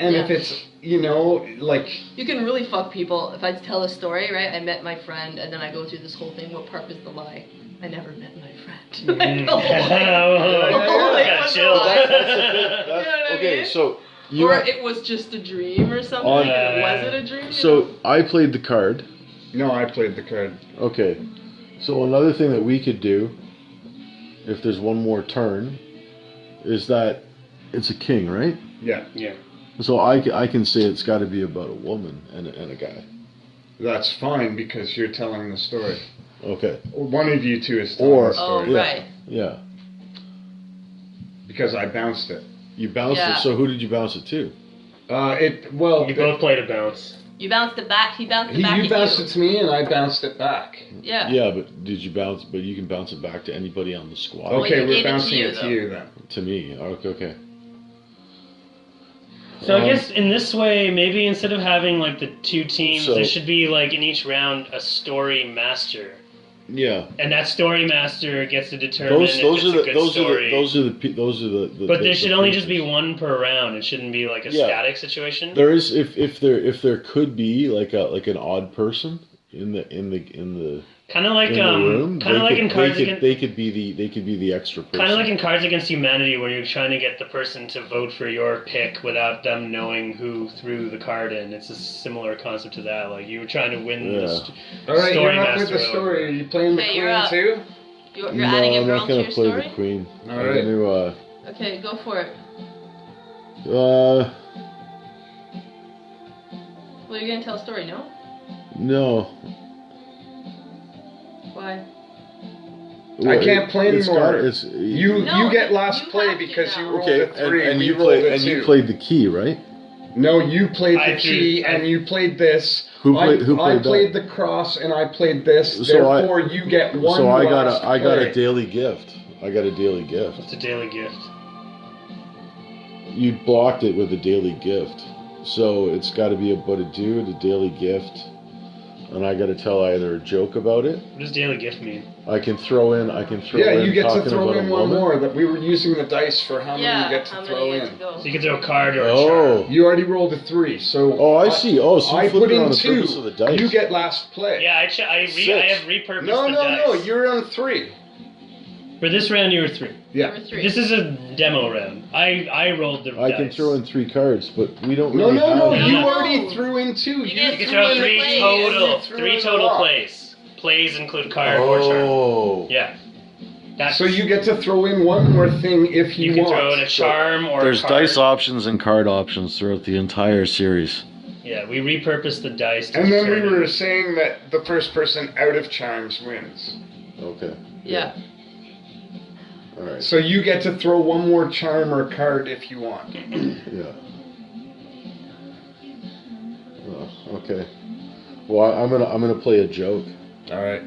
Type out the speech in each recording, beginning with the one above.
and if it's you know like You can really fuck people. If I tell a story, right? I met my friend, and then I go through this whole thing. What part is the lie? I never met my friend. Mm. The whole thing. The whole thing yeah, was chill. a lie. That's, that's the thing. That's, You know what I okay, so you or have- it was just a dream or something. On- and was it a dream? so? I played the card. no, I played the card. Okay. So another thing that we could do, if there's one more turn, is that it's a king, right? Yeah, Yeah. So I, I can say it's got to be about a woman and a, and a guy. that's fine because you're telling the story. Okay. One of you two is telling Or- the Oh story Yeah. right. Yeah. because I bounced it. You bounced Yeah. it. So who did you bounce it to? Uh, it well, You the- both played a bounce. You bounced it back. He bounced it he, back you at bounced you. it to me and I bounced it back. Yeah. Yeah, but did you bounce? But you can bounce it back to anybody on the squad. Okay, he we're gave it to bouncing you, it to you then. To me. Okay. okay. So I Um, guess in this way, maybe instead of having like the two teams, So- there should be like in each round a story master, Yeah. and that story master gets to determine Those those are the those are the those are the those are the. the but the- there the should only just be one per round. It shouldn't be like a Yeah. static situation. There is if if there if there could be like a like an odd person in the in the in the Kind of like in um, kind of like could, in Cards they could, Against. they could be the they could be the extra person. Kind of like in Cards Against Humanity, where you're trying to get the person to vote for your pick without them knowing who threw the card in. It's a similar concept to that. Like you were trying to win the st- All right, Story you're up with the story. Are you playing the Okay, queen you're up. too? You're, you're no, adding a I'm not gonna your play story. the queen. All gonna uh Okay, go for it. uh Well, you're gonna tell a story, no? No. Why? I can't play It's anymore. got- it's, You No, you get you last have play because you rolled okay, a three. and, and we you played a and two. you played the key, right? No, you played the threw- key I- and you played this. Who played- I, who played I played that? the cross and I played this. So I- you get one. so I got a I got play. a daily gift. I got a daily gift. It's a daily gift. You blocked it with a daily gift. So it's got to be about a dude, a daily gift, and I got to tell either a joke about it. What does daily gift mean? I can throw in. I can throw Yeah, in you get to throw in one more. That we were using the dice for how many yeah. you get to how throw many you in. to go? So you can throw a card or a Oh. You already rolled a three, so oh, I see. Oh, so you I put in on the two. of the dice. You get last play. Yeah, I, ch- I, re- I have repurposed No, the no, dice. no. You're on three. For this round, you were three. Yeah. Number three. This is a demo round. I I rolled the I dice. can throw in three cards, but we don't. No, really no, no. have No, You no. already threw in two. You You, get You can threw throw in three plays. total. You threw Three in a total lot. plays. Plays include card or charm. Oh, Yeah. That's, So you get to throw in one more thing if you, you can want. throw in a charm or There's a card. dice options and card options throughout the entire series. Yeah, we repurposed the dice. To And then we determine- were saying that the first person out of charms wins. Okay. yeah. All right. So you get to throw one more charm or card if you want. Yeah. Oh, okay. Well, I- I'm gonna I'm gonna play a joke. All right.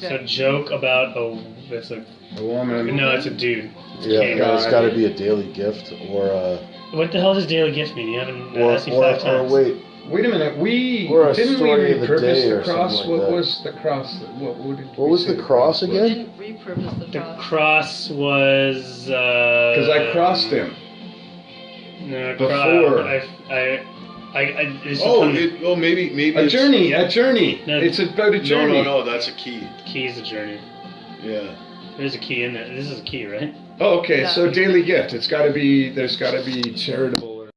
So Okay. joke about a. It's a A woman. no, it's a dude. Yeah, yeah, it's got to be a daily gift or uh What the hell does daily gift mean? You haven't or asked me or, five or times. wait. Wait a minute. We Or a didn't we story of the repurpose day the or something cross. like what that. was the cross? What, what, did What was the cross We again? didn't repurpose the The cross. cross was. Uh, because Because I crossed him. No, Before. Before. I, I, I, I, it's Oh, some- it, oh, maybe maybe A it's- journey. A journey. No. It's about a No, journey. no, no. That's a key. Key's a journey. Yeah. There's a key in there. This is a key, right? Oh, okay. Yeah. So daily gift. It's got to be. There's got to be charitable